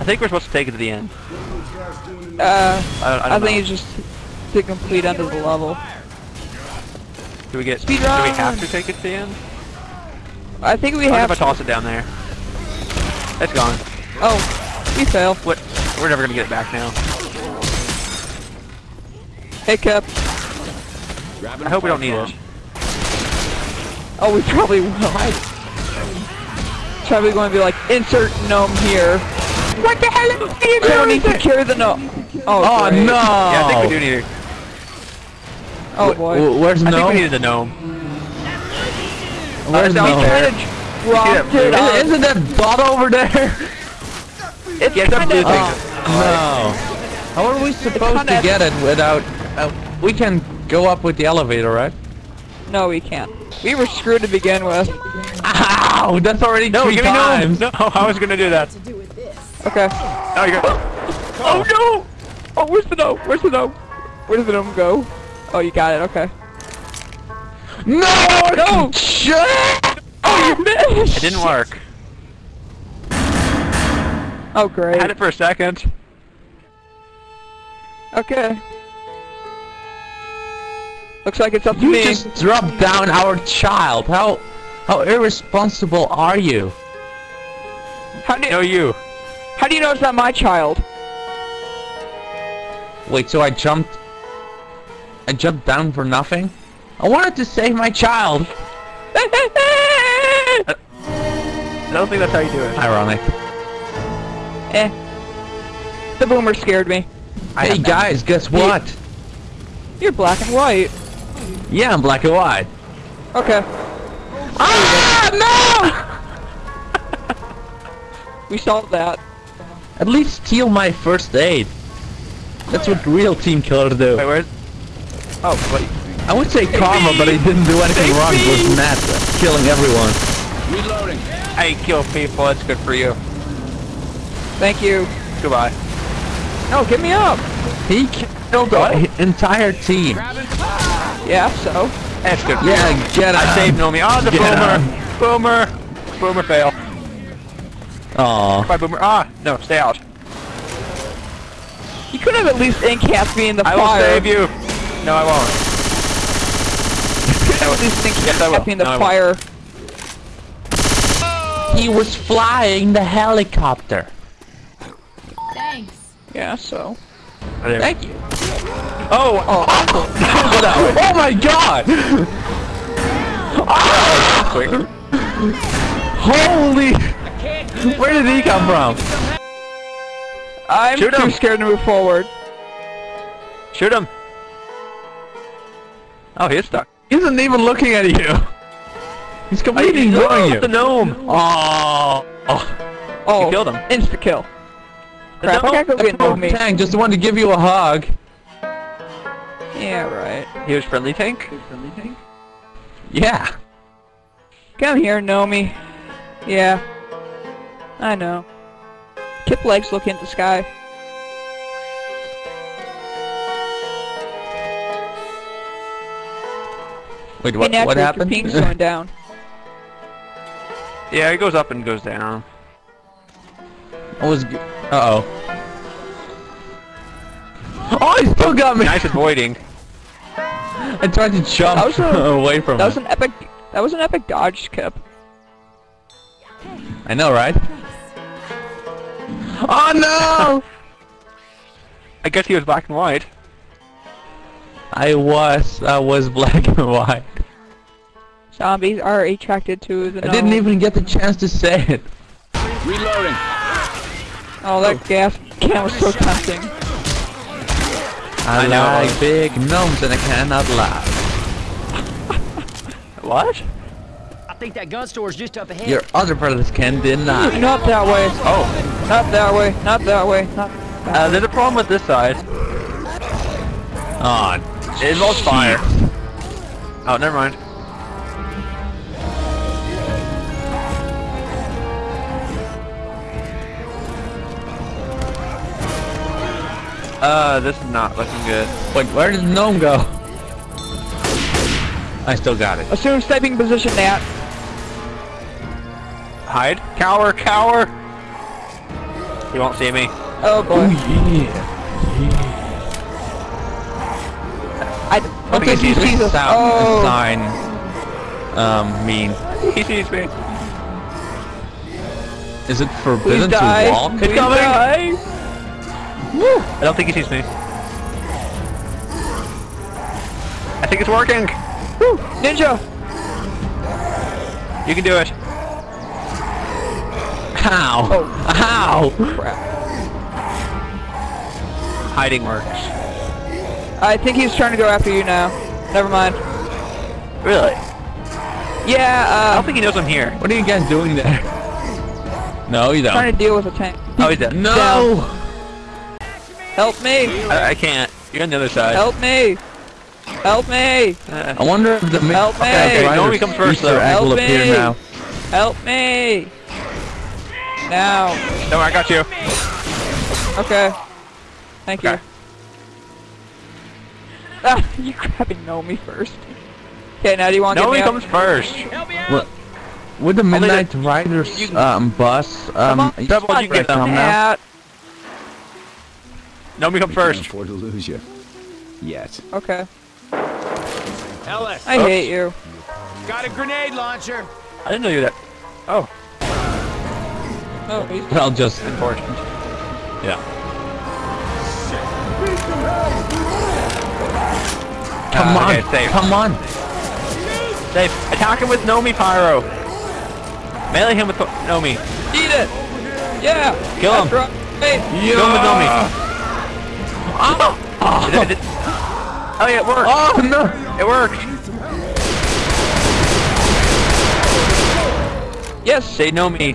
I think we're supposed to take it to the end. Uh, I, I, I, think it's just to complete end of the level. Do we get? Speed do we have to take it to the end? I think we What have. if I toss it down there? It's gone. Oh, we fail. What? We're never gonna get it back now. Hey, Hiccup. I hope we don't need it. Oh, we probably will. Probably going to be like, insert gnome here. What the hell are you doing? needs to carry the gnome. Oh, Oh great. no! Yeah, I think we do need it. Oh boy. W- Where's I think no? we needed the gnome. Where's no? down there. Dropped See it that on- Isn't isn't that bot over there? It's Yeah, it's kind blue of. thing. No. How are we supposed to get it without? Uh, we can go up with the elevator, right? No, we can't. We were screwed to begin with. Ow! That's already No, three give me times. No, I was gonna do that. Okay. Oh, you go. Oh no! Oh, where's the gnome? Where's the gnome? Where does the gnome go? Oh, you got it. Okay. No! No! Shit! Oh, you missed! It didn't work. Oh, I great. had it for a second. Okay. Looks like it's up to You me. just dropped down our child. How how irresponsible are you? How do, No, you. How do you know it's not my child? Wait, so I jumped I jumped down for nothing? I wanted to save my child. I don't think that's how you do it. Ironic. eh. The boomer scared me. Hey guys, guess what? You're black and white. Yeah, I'm black and white. Okay. Ah no! We solved that. No! At least steal my first aid. That's what real team killers do. Wait, where's? Oh, wait. I would say karma, but he didn't do anything wrong. He was mad killing everyone. Reloading. I kill people. That's good for you. Thank you. Goodbye. No, get me up. He killed the entire team. Yeah, so. That's good. Yeah, you. get I saved Nomi. Oh, the Get boomer. Boomer. Boomer fail. Aw. Bye, boomer. Ah, no, stay out. You could have at least incast me in the I will fire. save you. No, I won't. You could have at least Yes, I will. incast me in the No, fire. He was flying the helicopter. Thanks. Yeah, so. There. Thank you. Oh, Oh, oh my god! quick. Holy! Where did he come from? I'm Shoot too him. scared to move forward. Shoot him. Oh, he's stuck. He isn't even looking at you. He's completely ignoring you. The gnome. Oh. oh. Oh, You killed him. Insta kill. Crap, I gotta go get Nomi. Tank just wanted to give you a hug. Yeah, right. He was friendly tank. Friendly tank. Yeah. Come here, Nomi. Yeah. I know. Kip legs look into the sky. Wait, Hey, what? naturally, your happened? ping's going down. Yeah, it goes up and goes down. I was. Uh oh. Oh, he still got me. Nice avoiding. I tried to jump That was a- away from That was an epic. That was an epic dodge, Kip. I know, right? Oh no! I guess he was black and white. I was. I was black and white. Zombies are attracted to the. I didn't even get the chance to say it. Reloading. Oh, that oh. gas can was so tempting. I, I know. like big gnomes and I cannot lie. What? I think that gun store is just up ahead. Your other brothers can deny. Not Not that way. Oh, Not that way. Not that way. Not. uh, there's a problem with this side. Oh, It involves fire. Oh, never mind. Uh, this is not looking good. wait, where did the gnome go? I still got it. Assume sniping position, Nat. Hide. Cower, cower. He won't see me. Oh boy. yeah. I What don't think does he this sees sound Oh. sign um mean? He sees me. Is it Please forbidden to walk? Please coming. die. I don't think he sees me. I think it's working. Woo. Ninja. You can do it. How? Oh. How? Crap. Hiding works. I think he's trying to go after you now. Never mind. Really? Yeah, I uh, don't think he knows I'm here. What are you guys doing there? No, you trying don't. Trying to deal with a tank. Oh, he's dead. No! Help me! I, I can't. You're on the other side. Help me! Help me! Uh, I wonder if the Help me! Okay, Riders Nomi comes first, Easter though. egg will Help me! Help me! Now. no, I got you. Okay. Thank Okay. you. Ah, you grabbing Nomi first. Okay, now do you want to No, get he me comes first. Help me out! What? With the Midnight Riders you- um, bus, um, Come on, you Double, you get them. now. out? No, me come Can't first. afford to lose you. Yet. Okay. Ellis, I hate you. got a grenade launcher. I didn't know you were that. Oh, Oh, he's I'll just important. Yeah. come Ah, on, okay, safe. come on. Safe. Attack him with Nomi Pyro. Melee him with Nomi. Eat it! Yeah! Kill him. Right. Hey, Kill him with Nomi. It- it- it- oh yeah, it worked. Oh no! It worked. Yes! They know me.